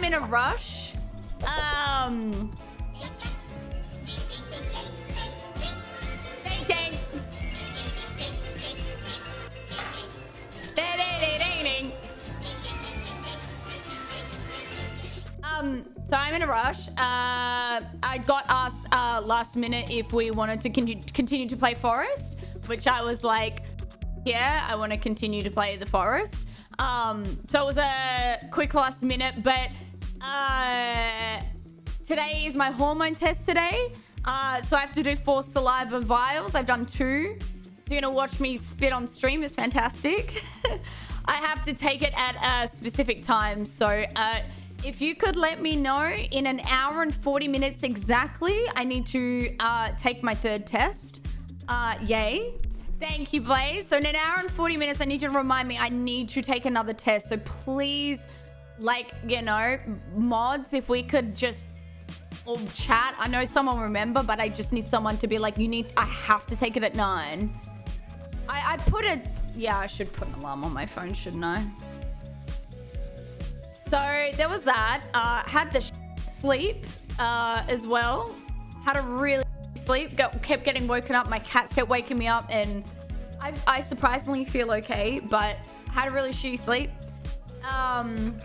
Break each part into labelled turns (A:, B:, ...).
A: I'm in a rush. Um. Um, so I'm in a rush. Uh, I got asked uh, last minute if we wanted to con continue to play Forest, which I was like, yeah, I want to continue to play the Forest. Um, so it was a quick last minute, but uh, today is my hormone test today. Uh, so I have to do four saliva vials. I've done two. You're gonna watch me spit on stream. It's fantastic. I have to take it at a specific time. So uh, if you could let me know in an hour and 40 minutes exactly, I need to uh, take my third test. Uh, yay. Thank you, Blaze. So in an hour and 40 minutes, I need you to remind me I need to take another test. So please, like, you know, mods, if we could just chat. I know someone will remember, but I just need someone to be like, you need, I have to take it at nine. I, I put a, yeah, I should put an alarm on my phone, shouldn't I? So there was that. Uh, had the sleep uh, as well. Had a really sleep. Got, kept getting woken up. My cats kept waking me up, and I, I surprisingly feel okay. But had a really shitty sleep. Um,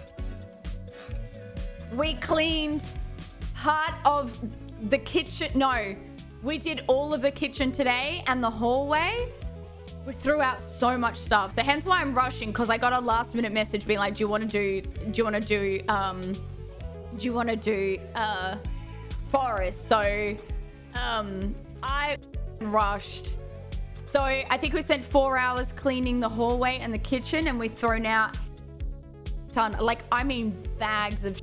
A: we cleaned part of the kitchen. No, we did all of the kitchen today and the hallway. We threw out so much stuff. So hence why I'm rushing because I got a last minute message being like, do you want to do, do you want to do, um, do you want to do, uh, forest? So, um, I rushed. So I think we spent four hours cleaning the hallway and the kitchen and we've thrown out ton, like, I mean, bags of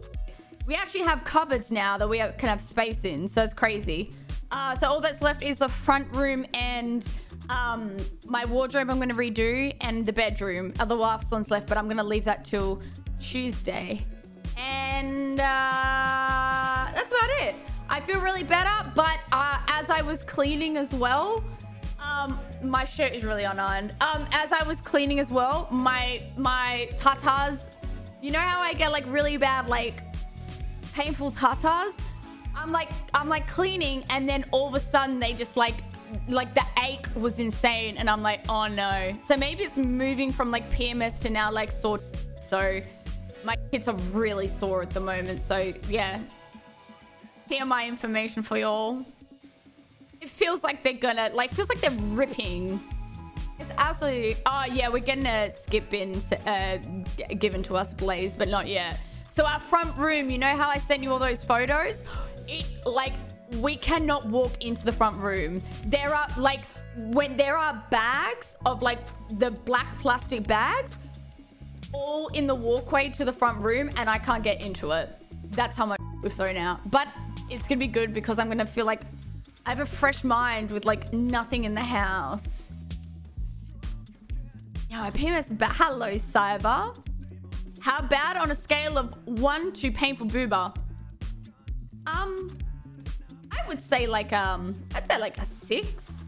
A: we actually have cupboards now that we can have space in. So it's crazy. Uh, so all that's left is the front room and um, my wardrobe I'm going to redo and the bedroom. Other last one's left, but I'm going to leave that till Tuesday. And uh, that's about it. I feel really better, but uh, as I was cleaning as well, um, my shirt is really unironed. Um, as I was cleaning as well, my my tatas, you know how I get like really bad like painful tatas? I'm like I'm like cleaning and then all of a sudden they just like like the ache was insane and I'm like oh no. So maybe it's moving from like PMS to now like sore. So my kids are really sore at the moment so yeah. TMI information for y'all. It feels like they're gonna like feels like they're ripping. It's absolutely oh yeah we're getting a skip in uh, given to us blaze but not yet so our front room you know how I sent you all those photos it like we cannot walk into the front room. There are like when there are bags of like the black plastic bags all in the walkway to the front room and I can't get into it. That's how much we've thrown out. But it's gonna be good because I'm gonna feel like I have a fresh mind with like nothing in the house. My PMS bad. Hello, Cyber. How bad on a scale of one to painful booba? Um, I would say like um, I'd say like a six.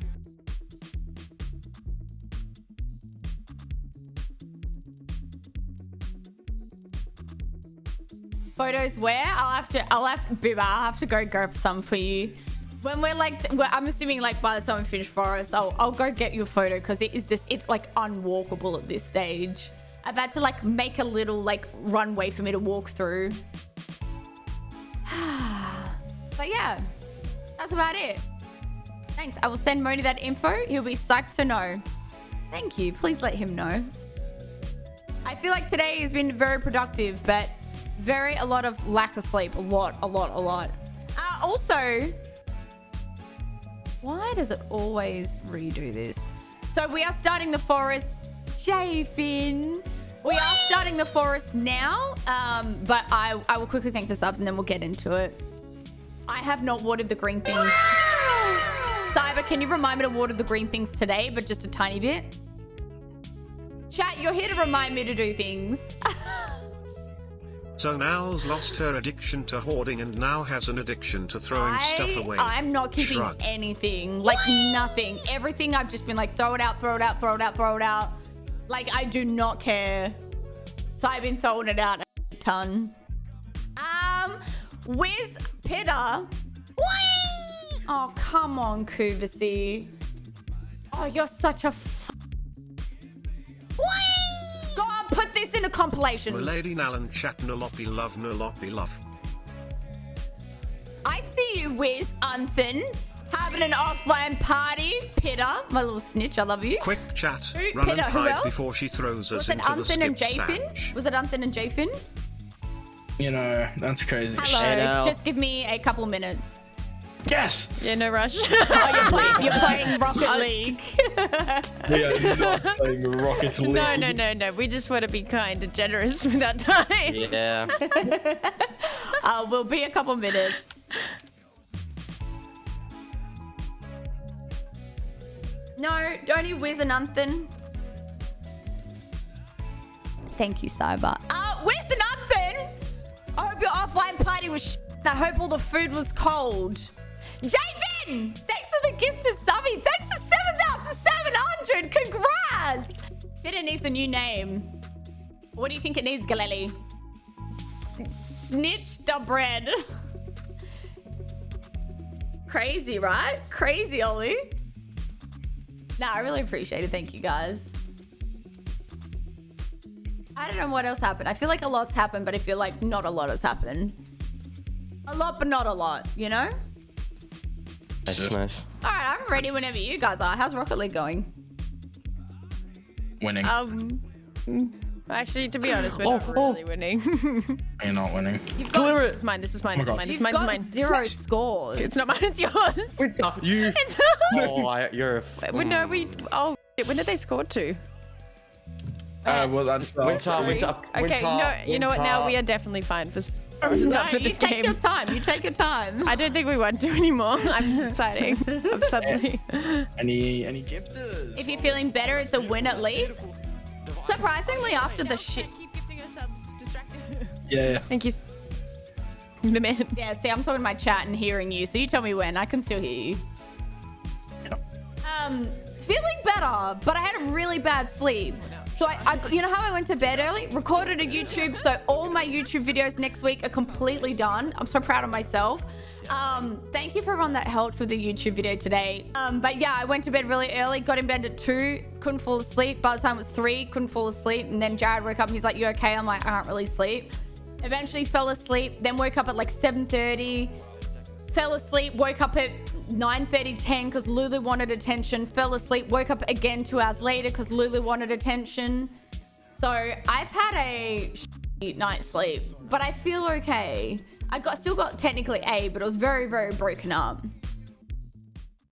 A: Photos where? I'll have to, I'll have, Booba, I'll have to go for some for you. When we're like, we're, I'm assuming like by the time we finish Forest, I'll, I'll go get you a photo because it is just, it's like unwalkable at this stage. I've had to like make a little like runway for me to walk through. so yeah, that's about it. Thanks. I will send Moni that info. He'll be psyched to know. Thank you. Please let him know. I feel like today has been very productive, but very a lot of lack of sleep. A lot, a lot, a lot. Uh, also, why does it always redo this? So we are starting the forest. J-Fin. We are starting the forest now, um, but I, I will quickly thank the subs and then we'll get into it. I have not watered the green things. Cyber, can you remind me to water the green things today, but just a tiny bit? Chat, you're here to remind me to do things.
B: so Nal's lost her addiction to hoarding and now has an addiction to throwing
A: I,
B: stuff away.
A: I'm not keeping Shrug. anything. Like nothing. Everything I've just been like, throw it out, throw it out, throw it out, throw it out. Like, I do not care. So I've been throwing it out a ton. Uh, Wiz Pitta. Whee! Oh, come on, Kuvasi. Oh, you're such a. F- Whee! Go on, put this in a compilation.
B: Milady Nalan chat noloppy love noloppy love.
A: I see you, Wiz Unthin. Having an offline party. Pitta, my little snitch, I love you.
B: Quick chat,
A: Who-
B: run
A: Pitta,
B: and
A: who
B: hide
A: else?
B: before she throws us
A: Was it
B: into the
A: Unthin and
B: skip
A: Jafin?
B: sandwich.
A: Was it Unthin and Jafin?
C: You know, that's crazy.
A: Hello.
D: Chanel.
A: Just give me a couple minutes.
C: Yes!
E: Yeah, no rush.
A: Oh, you're playing, you're playing Rocket League.
C: We are not playing Rocket League.
E: no, no, no, no. We just want to be kind and generous with our time.
D: Yeah.
A: uh, we'll be a couple minutes. No, don't you whiz and nothing. Thank you, Cyber. Uh, whiz and nothing. I hope your offline party was I hope all the food was cold. Javin! Thanks for the gift to Subby. Thanks for 7,700. Congrats! Pitta needs a new name. What do you think it needs, Galeli? Snitch the bread. Crazy, right? Crazy, Ollie. Nah, I really appreciate it. Thank you, guys. I don't know what else happened. I feel like a lot's happened, but I feel like not a lot has happened. A lot, but not a lot, you know?
D: That's nice.
A: All right, I'm ready whenever you guys are. How's Rocket League going?
C: Winning.
E: Um, mm, actually, to be honest, we're
D: Oh,
E: not
D: oh.
E: really winning.
C: You're not winning.
A: You've got,
D: Clear
E: this is mine. This is mine.
C: Oh my
E: This is mine. This
A: you've
E: is mine. This is
A: got
E: mine.
A: zero scores.
E: It's not mine. It's yours.
D: You.
E: It's
D: Oh, I, you're a. F-
E: Well, no, we. Oh, shit, when did they score to?
C: Uh, well, that's uh,
D: Winter, winter,
E: Okay,
D: winter,
E: no, you know what? Now we are definitely fine for scores
A: No,
E: after
A: you
E: this
A: take
E: game.
A: your time. You take your time.
E: I don't think we want to anymore. I'm just exciting. I'm suddenly.
C: any any gifters.
A: if you're feeling better, it's a win at least. Surprisingly, after the shit.
E: Keep gifting us subs. Distracted.
C: Yeah, yeah.
E: Thank you. The man.
A: Yeah, see, I'm talking to my chat and hearing you, so you tell me when. I can still hear you. Um, feeling better, but I had a really bad sleep. So I, I, you know how I went to bed early? Recorded a YouTube, so all my YouTube videos next week are completely done. I'm so proud of myself. Um, thank you for everyone that helped with the YouTube video today. Um, but yeah, I went to bed really early, got in bed at two, couldn't fall asleep. By the time it was three, couldn't fall asleep. And then Jared woke up and he's like, you okay? I'm like, I can't really sleep. Eventually fell asleep, then woke up at like 7.30, fell asleep, woke up at 9.30, 10 because Lulu wanted attention, fell asleep, woke up again two hours later because Lulu wanted attention. So I've had a night's sleep, but I feel okay. I got still got technically A, but it was very, very broken up.